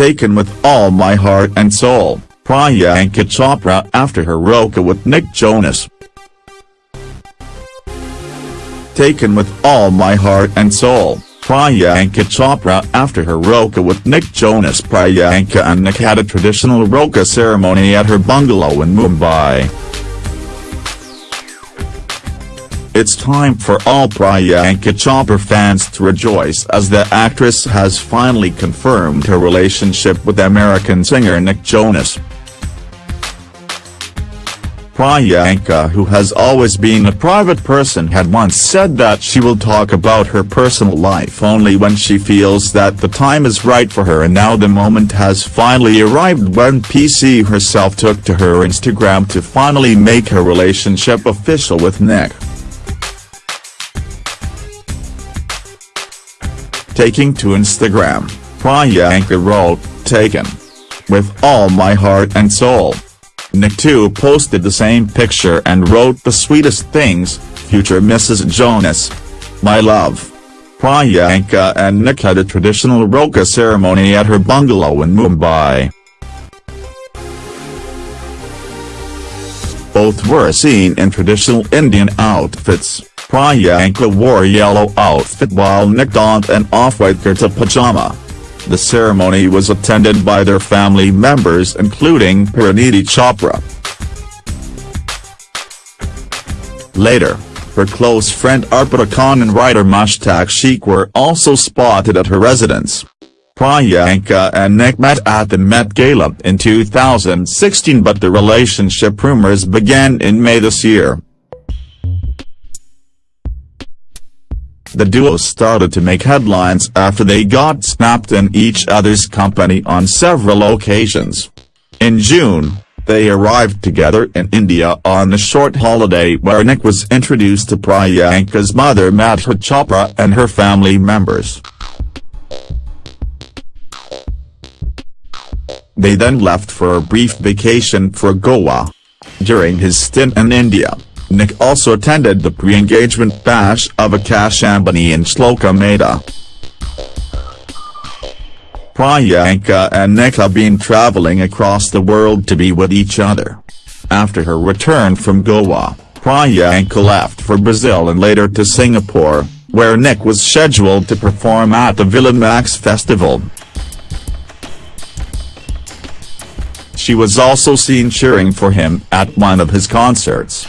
Taken with all my heart and soul, Priyanka Chopra after her roka with Nick Jonas. Taken with all my heart and soul, Priyanka Chopra after her roka with Nick Jonas Priyanka and Nick had a traditional roka ceremony at her bungalow in Mumbai. It's time for all Priyanka Chopra fans to rejoice as the actress has finally confirmed her relationship with American singer Nick Jonas. Priyanka who has always been a private person had once said that she will talk about her personal life only when she feels that the time is right for her and now the moment has finally arrived when PC herself took to her Instagram to finally make her relationship official with Nick. Taking to Instagram, Priyanka wrote, Taken. With all my heart and soul. Nick too posted the same picture and wrote the sweetest things, future Mrs. Jonas. My love. Priyanka and Nick had a traditional Roka ceremony at her bungalow in Mumbai. Both were seen in traditional Indian outfits, Priyanka wore a yellow outfit while Nick donned an off-white kurta pajama. The ceremony was attended by their family members including Parineeti Chopra. Later, her close friend Arpita Khan and writer Mushtaq Sheikh were also spotted at her residence. Priyanka and Nick met at the Met Gala in 2016 but the relationship rumors began in May this year. The duo started to make headlines after they got snapped in each other's company on several occasions. In June, they arrived together in India on a short holiday where Nick was introduced to Priyanka's mother Madhur Chopra and her family members. They then left for a brief vacation for Goa. During his stint in India, Nick also attended the pre-engagement bash of Akash Ambani and Shloka Mehta. Priyanka and Nick have been traveling across the world to be with each other. After her return from Goa, Priyanka left for Brazil and later to Singapore, where Nick was scheduled to perform at the Villa Mix Festival. She was also seen cheering for him at one of his concerts.